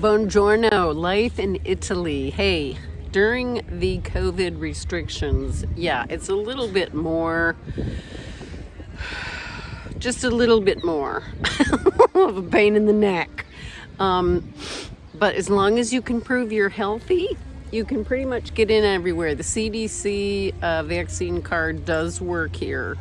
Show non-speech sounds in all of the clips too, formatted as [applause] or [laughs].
Buongiorno, life in Italy. Hey, during the COVID restrictions, yeah, it's a little bit more, just a little bit more [laughs] of a pain in the neck. Um, but as long as you can prove you're healthy, you can pretty much get in everywhere. The CDC uh, vaccine card does work here.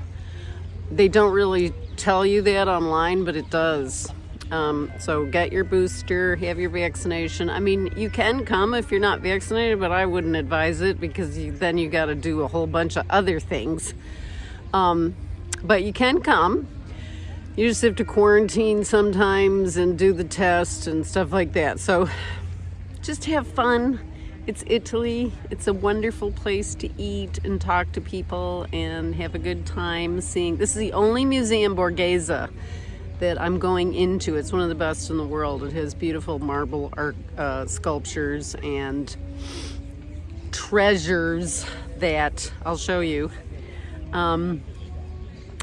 They don't really tell you that online, but it does. Um, so get your booster, have your vaccination. I mean, you can come if you're not vaccinated, but I wouldn't advise it because you, then you got to do a whole bunch of other things. Um, but you can come. You just have to quarantine sometimes and do the test and stuff like that. So just have fun. It's Italy. It's a wonderful place to eat and talk to people and have a good time seeing. This is the only museum Borghese that I'm going into. It's one of the best in the world. It has beautiful marble art uh, sculptures and treasures that I'll show you. Um,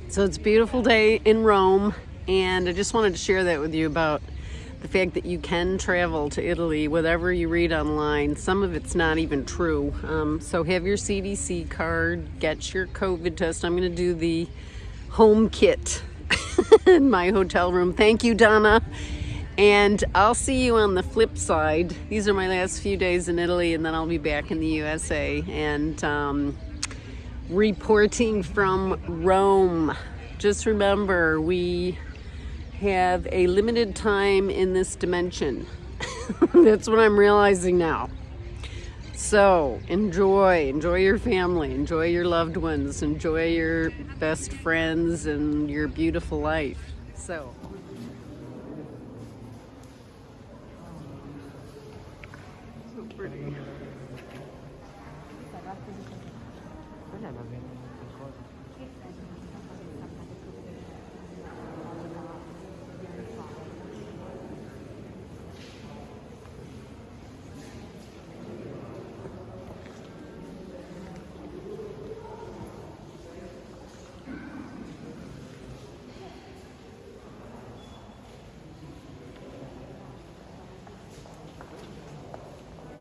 so it's a beautiful day in Rome and I just wanted to share that with you about the fact that you can travel to Italy, whatever you read online, some of it's not even true. Um, so have your CDC card, get your COVID test. I'm gonna do the home kit [laughs] in my hotel room. Thank you, Donna. And I'll see you on the flip side. These are my last few days in Italy, and then I'll be back in the USA and um, reporting from Rome. Just remember, we have a limited time in this dimension. [laughs] That's what I'm realizing now. So enjoy, enjoy your family, enjoy your loved ones, enjoy your best friends and your beautiful life. So. So pretty.